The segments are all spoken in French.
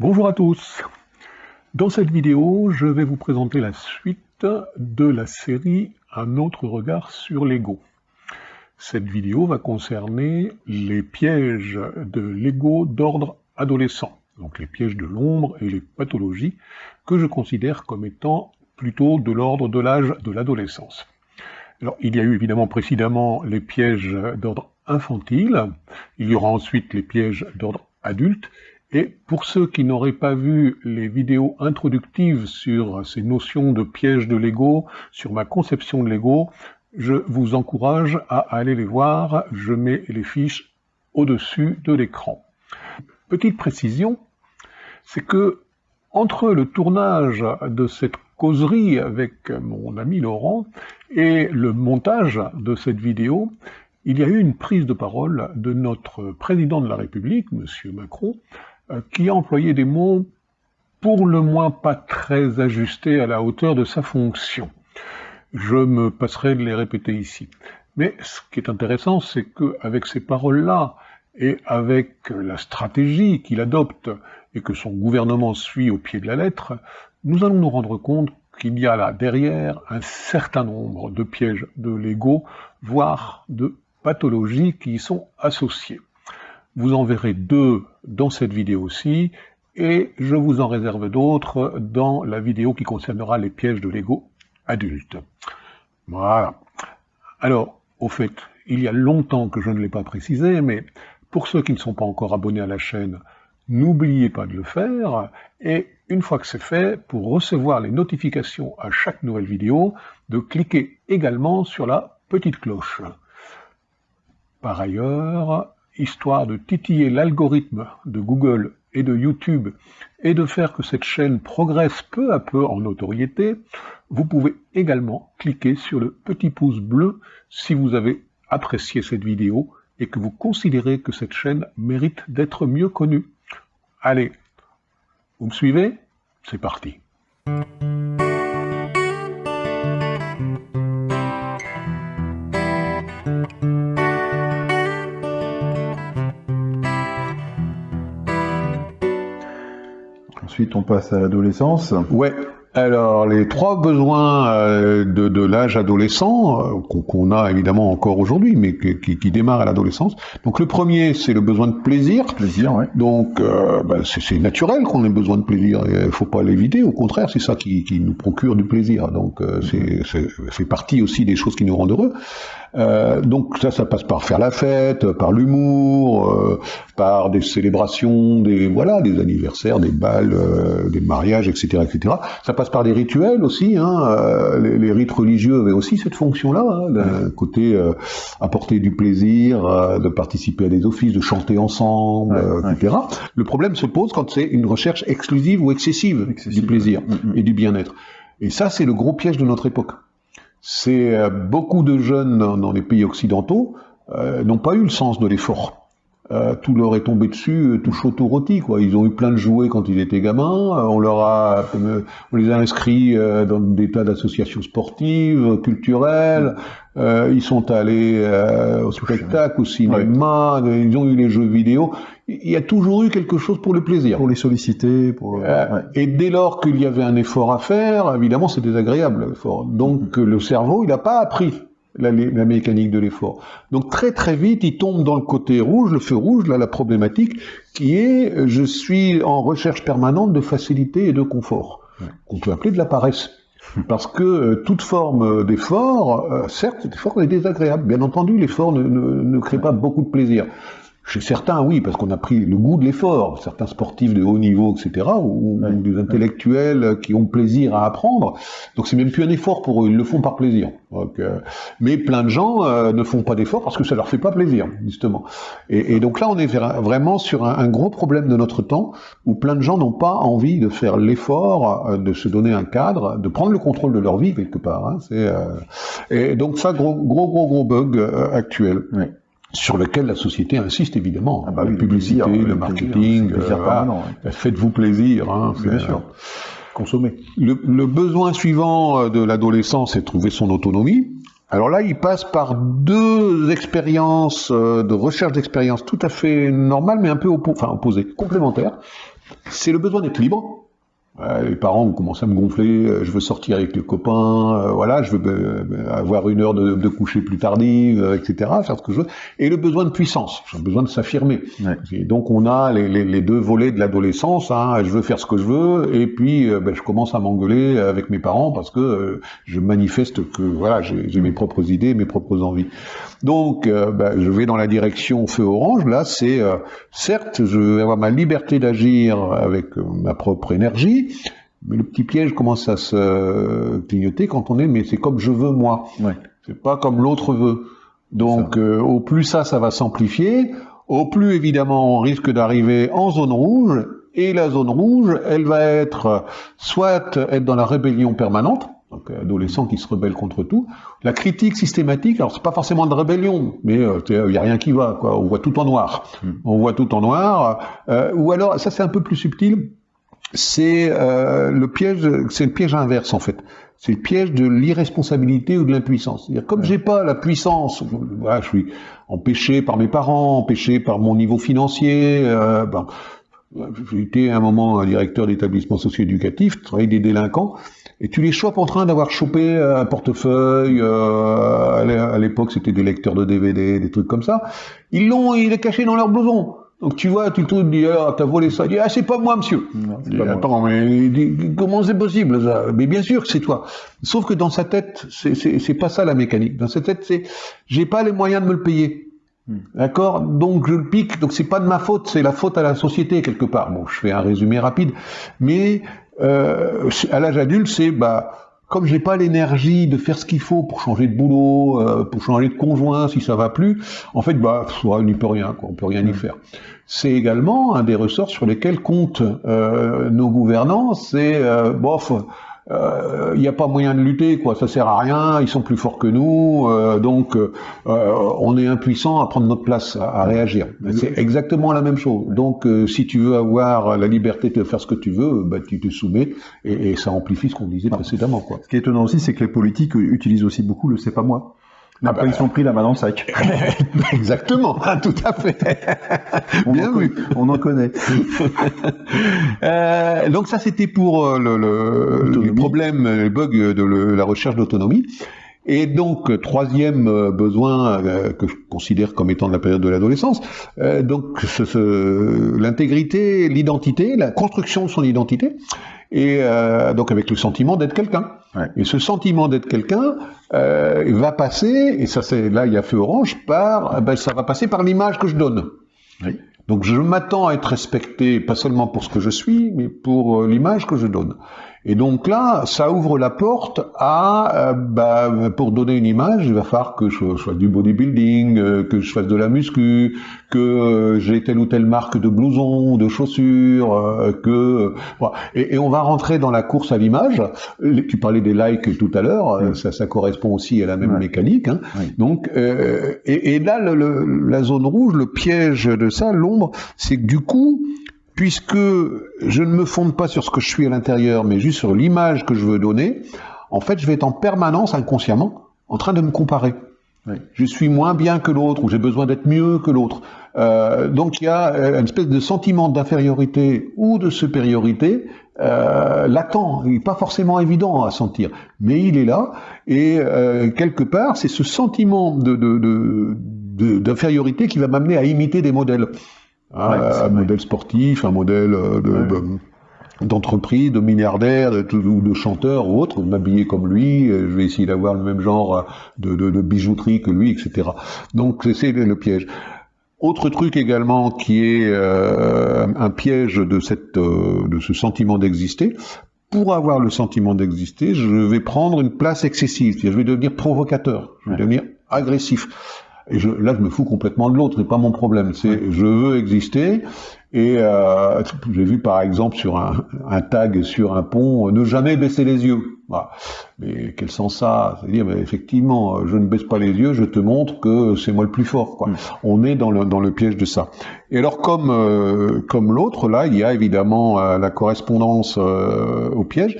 Bonjour à tous Dans cette vidéo, je vais vous présenter la suite de la série Un autre regard sur l'ego. Cette vidéo va concerner les pièges de l'ego d'ordre adolescent, donc les pièges de l'ombre et les pathologies que je considère comme étant plutôt de l'ordre de l'âge de l'adolescence. Alors, il y a eu évidemment précédemment les pièges d'ordre infantile, il y aura ensuite les pièges d'ordre adulte, et pour ceux qui n'auraient pas vu les vidéos introductives sur ces notions de piège de l'ego, sur ma conception de l'ego, je vous encourage à aller les voir, je mets les fiches au-dessus de l'écran. Petite précision, c'est que entre le tournage de cette causerie avec mon ami Laurent et le montage de cette vidéo, il y a eu une prise de parole de notre président de la République, M. Macron, qui a employé des mots pour le moins pas très ajustés à la hauteur de sa fonction. Je me passerai de les répéter ici. Mais ce qui est intéressant, c'est qu'avec ces paroles-là, et avec la stratégie qu'il adopte et que son gouvernement suit au pied de la lettre, nous allons nous rendre compte qu'il y a là derrière un certain nombre de pièges de l'ego, voire de pathologies qui y sont associées. Vous en verrez deux dans cette vidéo aussi, et je vous en réserve d'autres dans la vidéo qui concernera les pièges de l'ego adulte. Voilà. Alors, au fait, il y a longtemps que je ne l'ai pas précisé, mais pour ceux qui ne sont pas encore abonnés à la chaîne, n'oubliez pas de le faire, et une fois que c'est fait, pour recevoir les notifications à chaque nouvelle vidéo, de cliquer également sur la petite cloche. Par ailleurs, histoire de titiller l'algorithme de Google et de YouTube et de faire que cette chaîne progresse peu à peu en notoriété, vous pouvez également cliquer sur le petit pouce bleu si vous avez apprécié cette vidéo et que vous considérez que cette chaîne mérite d'être mieux connue. Allez, vous me suivez? C'est parti Ensuite, on passe à l'adolescence. Ouais. Alors, les trois besoins euh, de, l'âge adolescent, euh, qu'on a évidemment encore aujourd'hui, mais qui, qui démarrent à l'adolescence. Donc, le premier, c'est le besoin de plaisir. Plaisir, ouais. Donc, euh, bah, c'est naturel qu'on ait besoin de plaisir. Il faut pas l'éviter. Au contraire, c'est ça qui, nous procure du plaisir. Donc, c'est fait partie aussi des choses qui nous rendent heureux. Euh, donc ça, ça passe par faire la fête, par l'humour, euh, par des célébrations, des voilà, des anniversaires, des balles, euh, des mariages, etc., etc. Ça passe par des rituels aussi. Hein, les, les, rites religieux avaient aussi cette fonction-là, hein, d'un côté apporter du plaisir, de participer à des offices, de chanter ensemble, etc. Le problème se pose quand c'est une recherche exclusive ou excessive, du plaisir mm, mm. et du bien-être. Et ça, c'est le gros piège de notre époque c'est euh, beaucoup de jeunes dans, les pays occidentaux euh, n'ont pas eu le sens de l'effort. Euh, tout leur est tombé dessus, tout chaud, tout rôti. Quoi. Ils ont eu plein de jouets quand ils étaient gamins. on leur a, on les a inscrits dans des tas d'associations sportives, culturelles. ils sont allés au spectacle, au cinéma. Ils ont eu les jeux vidéo. Il y a toujours eu quelque chose pour le plaisir. Pour les solliciter. Pour... Et dès lors qu'il y avait un effort à faire, évidemment, c'est désagréable l'effort. Donc le cerveau, il n'a pas appris la, mécanique de l'effort. Donc très très vite, il tombe dans le côté rouge, le feu rouge, là la problématique, qui est je suis en recherche permanente de facilité et de confort, qu'on peut appeler de la paresse. Parce que euh, toute forme d'effort, euh, certes, cet effort est désagréable. Bien entendu, l'effort ne, ne crée pas beaucoup de plaisir. Chez certains, oui, parce qu'on a pris le goût de l'effort. Certains sportifs de haut niveau, etc., ou, des intellectuels qui ont plaisir à apprendre. Donc c'est même plus un effort pour eux, ils le font par plaisir. Euh, mais plein de gens euh, ne font pas d'effort parce que ça leur fait pas plaisir, justement. Et, donc là, on est vraiment sur un, gros problème de notre temps, où plein de gens n'ont pas envie de faire l'effort, euh, de se donner un cadre, de prendre le contrôle de leur vie quelque part. Hein. et donc ça, gros, gros, gros, gros bug actuel sur lequel la société insiste évidemment. Ah bah la publicité, le marketing, euh, faites-vous plaisir. Hein, bien sûr. Consommer. Le, le, besoin suivant euh, de l'adolescent, c'est de trouver son autonomie. Alors là, il passe par deux expériences euh, de recherche d'expérience tout à fait normales, mais un peu oppo enfin, opposées, complémentaires. c'est le besoin d'être libre, les parents commencent à me gonfler, euh, je veux sortir avec les copains, euh, voilà, je veux euh, avoir une heure de, coucher plus tardive, etc., faire ce que je veux, et le besoin de puissance, j'ai besoin de s'affirmer. Et donc on a les, deux volets de l'adolescence, hein, je veux faire ce que je veux, et puis ben, je commence à m'engueuler avec mes parents parce que je manifeste que voilà, j'ai mes propres idées, mes propres envies. Donc ben, je vais dans la direction feu orange, là c'est certes je vais avoir ma liberté d'agir avec ma propre énergie, mais le petit piège commence à se clignoter quand on est, mais c'est comme je veux moi. Ouais. C'est pas comme l'autre veut. Donc, euh, au plus ça, ça va s'amplifier, au plus évidemment on risque d'arriver en zone rouge, et la zone rouge, elle va être soit être dans la rébellion permanente, donc adolescent qui se rebelle contre tout, la critique systématique, alors c'est pas forcément de rébellion, mais il euh, y a rien qui va, quoi. On voit tout en noir, hmm. on voit tout en noir, euh, ou alors ça c'est un peu plus subtil c'est euh, le piège, c'est le piège inverse en fait. C'est le piège de l'irresponsabilité ou de l'impuissance. C'est-à-dire comme j'ai pas la puissance, voilà, je suis empêché par mes parents, empêché par mon niveau financier. Euh, ben, j'ai été à un moment un directeur d'établissement socio-éducatif, travailler des délinquants, et tu les chopes en train d'avoir chopé un portefeuille. Euh, à l'époque, c'était des lecteurs de DVD, des trucs comme ça. Ils l'ont, il est caché dans leur blouson. Donc tu vois, tu te dis, ah, t'as volé ça. Tu dis, ah, c'est pas moi, monsieur. attends, mais comment c'est possible ça? Mais bien sûr que c'est toi. Sauf que dans sa tête, c'est pas ça la mécanique. Dans sa tête, c'est, j'ai pas les moyens de me le payer. Hmm. D'accord? Donc je le pique, donc c'est pas de ma faute, c'est la faute à la société quelque part. Bon, je fais un résumé rapide, mais euh, à l'âge adulte, c'est bah comme j'ai pas l'énergie de faire ce qu'il faut pour changer de boulot, euh, pour changer de conjoint si ça va plus, en fait, bah, on n'y peut rien, quoi, on peut rien y faire. C'est également un des ressorts sur lesquels comptent euh, nos gouvernants, c'est euh, bof, il euh, n'y a pas moyen de lutter, quoi. Ça sert à rien. Ils sont plus forts que nous, euh, donc euh, on est impuissant à prendre notre place, à, réagir. C'est exactement la même chose. Donc, si tu veux avoir la liberté de faire ce que tu veux, bah, tu te soumets, et, et ça amplifie ce qu'on disait précédemment, quoi. Ce qui est étonnant aussi, c'est que les politiques utilisent aussi beaucoup le "c'est pas moi". Ah Après, bah, ils sont pris la main dans le sac. Exactement, tout à fait. Bien vu. On en connaît. euh, donc ça, c'était pour euh, le, le, le, problème, le bug de le, la recherche d'autonomie. Et donc, troisième euh, besoin euh, que je considère comme étant de la période de l'adolescence, euh, donc ce, ce, l'intégrité, l'identité, la construction de son identité, et donc avec le sentiment d'être quelqu'un. Et ce sentiment d'être quelqu'un va passer, et ça c'est là il y a feu orange, par, ben, ça va passer par l'image que je donne. Oui. Donc je m'attends à être respecté, pas seulement pour ce que je suis, mais pour l'image que je donne. Et donc là, ça ouvre la porte à, euh, bah, pour donner une image, il va falloir que je, fasse du bodybuilding, euh, que je fasse de la muscu, que euh, j'ai telle ou telle marque de blouson, de chaussures, que voilà. et, et, on va rentrer dans la course à l'image. Tu parlais des likes tout à l'heure, ça, ça, correspond aussi à la même mécanique. Hein. Donc, et, et, là, le, la zone rouge, le piège de ça, l'ombre, c'est que du coup, puisque je ne me fonde pas sur ce que je suis à l'intérieur, mais juste sur l'image que je veux donner, en fait, je vais être en permanence, inconsciemment, en train de me comparer. Je suis moins bien que l'autre, ou j'ai besoin d'être mieux que l'autre. Euh, donc il y a euh, une espèce de sentiment d'infériorité ou de supériorité euh, latent, il pas forcément évident à sentir, mais il est là, et euh, quelque part, c'est ce sentiment d'infériorité de, de, qui va m'amener à imiter des modèles un modèle sportif, un modèle euh, de, d'entreprise, de milliardaire, de, ou de chanteur ou autre, m'habiller comme lui, euh, je vais essayer d'avoir le même genre euh, de, de, de, bijouterie que lui, etc. Donc c'est le piège. Autre truc également qui est un piège de, cette, de ce sentiment d'exister, pour avoir le sentiment d'exister, je vais prendre une place excessive, je vais devenir provocateur, je vais devenir agressif. Et je, là, je me fous complètement de l'autre, c'est pas mon problème. C'est je veux exister. Et euh, j'ai vu par exemple sur un, un, tag sur un pont, ne jamais baisser les yeux. Voilà. Mais quel sens ça? C'est-à-dire, effectivement, je ne baisse pas les yeux, je te montre que c'est moi le plus fort. Quoi. Mm. On est dans le, dans le piège de ça. Et alors, comme, euh, comme l'autre, là, il y a évidemment euh, la correspondance euh, au piège.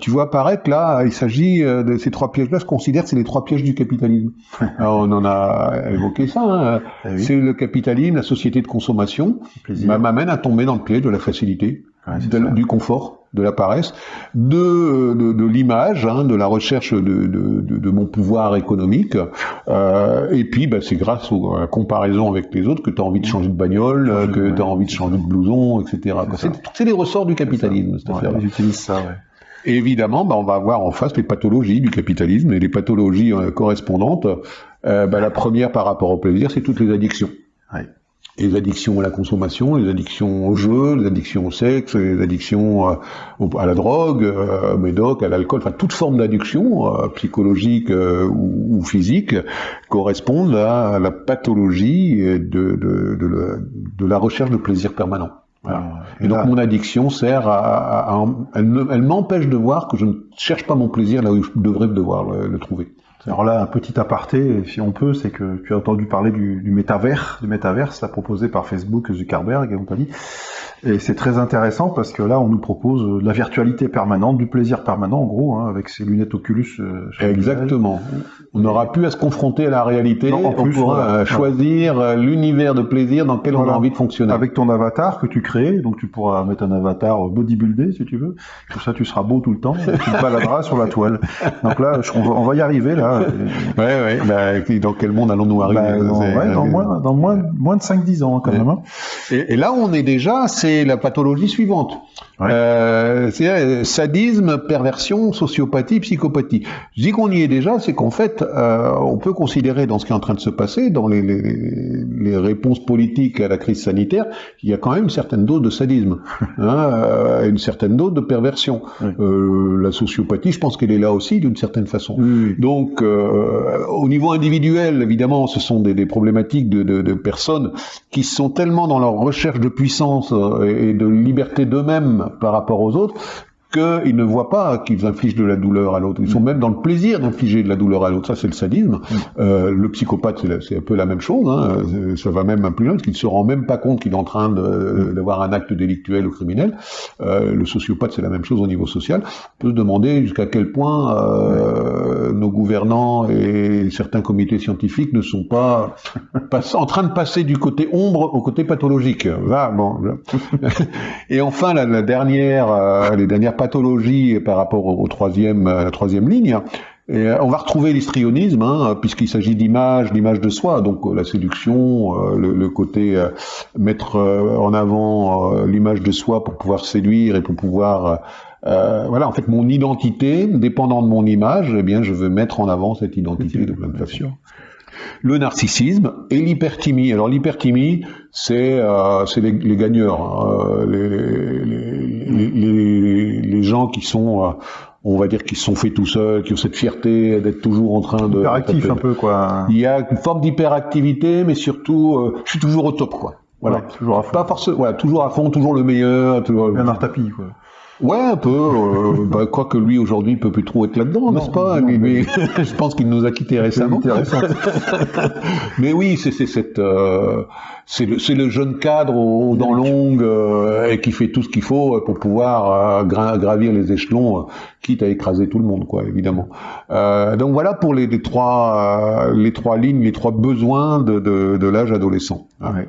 tu vois apparaître, là, il s'agit de ces trois pièges-là, je considère que c'est les trois pièges du capitalisme. alors, on en a évoqué ça. Hein. Ah c'est le capitalisme, la société de consommation, m'amène à tomber dans le piège de la facilité. du confort, de la paresse, de, de, l'image, hein, de la recherche de, de, mon pouvoir économique. Euh, et puis, bah, c'est grâce à la comparaison avec les autres que tu as envie de changer de bagnole, que tu as envie de changer de blouson, etc. C'est les ressorts du capitalisme, cette affaire ça, ouais. Et évidemment, bah, on va avoir en face les pathologies du capitalisme et les pathologies euh, correspondantes. Euh, bah, la première par rapport au plaisir, c'est toutes les addictions. Ouais les addictions à la consommation, les addictions au jeu, les addictions au sexe, les addictions euh, à la drogue, euh, au médoc, à l'alcool, enfin toute forme d'addiction euh, psychologique ou, physique correspondent à la pathologie de, de, de, la recherche de plaisir permanent. Et, donc mon addiction sert à, elle m'empêche de voir que je ne cherche pas mon plaisir là où je devrais devoir le trouver. Alors là, un petit aparté, si on peut, c'est que tu as entendu parler du, du métavers, du métaverse, là proposé par Facebook, Zuckerberg et compagnie. Et c'est très intéressant parce que là, on nous propose de la virtualité permanente, du plaisir permanent, en gros, hein, avec ces lunettes Oculus. Euh, Exactement. On n'aura plus à se confronter à la réalité. on pourra euh, choisir euh, l'univers de plaisir dans lequel on a envie de fonctionner. Avec ton avatar que tu crées, donc tu pourras mettre un avatar bodybuildé si tu veux. Comme ça, tu seras beau tout le temps. tu te baladeras sur la toile. Donc là, on va, y arriver là. Ouais, ouais. Bah, dans quel monde allons-nous arriver bah, dans, moins, dans moins, moins de 5-10 ans quand même. Hein. Et, et, là, on est déjà, c'est la pathologie suivante. Euh, c'est euh, sadisme, perversion, sociopathie, psychopathie. Je dis qu'on y est déjà, c'est qu'en fait, euh, on peut considérer dans ce qui est en train de se passer, dans les, les, les réponses politiques à la crise sanitaire, qu'il y a quand même une certaine dose de sadisme, hein, euh, une certaine dose de perversion. Euh, la sociopathie, je pense qu'elle est là aussi d'une certaine façon. Donc, euh, au niveau individuel, évidemment, ce sont des, problématiques de, personnes qui sont tellement dans leur recherche de puissance et de liberté d'eux-mêmes par rapport aux autres qu'ils ne voient pas qu'ils infligent de la douleur à l'autre. Ils sont mm. même dans le plaisir d'infliger de la douleur à l'autre. Ça, c'est le sadisme. Mm. Euh, le psychopathe, c'est un peu la même chose. Hein. Ça va même un plus loin, parce qu'il ne se rend même pas compte qu'il est en train mm. d'avoir un acte délictuel ou criminel. Euh, le sociopathe, c'est la même chose au niveau social. On peut se demander jusqu'à quel point euh, nos gouvernants et certains comités scientifiques ne sont pas, en train de passer du côté ombre au côté pathologique. Va, bon. et enfin, la, la dernière, euh, les dernières pathologie par rapport au, troisième, à la troisième ligne. Et euh, on va retrouver l'histrionisme, hein, puisqu'il s'agit d'image, d'image de soi, donc euh, la séduction, euh, le, côté mettre en avant l'image de soi pour pouvoir séduire et pour pouvoir voilà, en fait, mon identité, dépendant de mon image, eh bien, je veux mettre en avant cette identité de plein de façon le narcissisme et l'hyperthymie. Alors l'hyperthymie, c'est euh, les, les, gagneurs, hein. les, les, les, gens qui sont, euh, on va dire, qui se sont faits tout seuls, qui ont cette fierté d'être toujours en train de... Hyperactif un peu, quoi. Il y a une forme d'hyperactivité, mais surtout, euh, je suis toujours au top, quoi. Voilà, toujours à fond. Pas forcément, voilà, toujours à fond, toujours le meilleur. Toujours... Bernard Tapie, quoi. Ouais, un peu. Euh, bah, quoique lui aujourd'hui il peut plus trop être là-dedans, n'est-ce pas mais... Je pense qu'il nous a quittés récemment. mais oui, c'est cette, euh, c'est le, le, jeune cadre aux dents longues euh, et qui fait tout ce qu'il faut pour pouvoir euh, gravir les échelons, quitte à écraser tout le monde, quoi, évidemment. donc voilà pour les, les trois, les trois lignes, les trois besoins de, de, de l'âge adolescent. Ouais.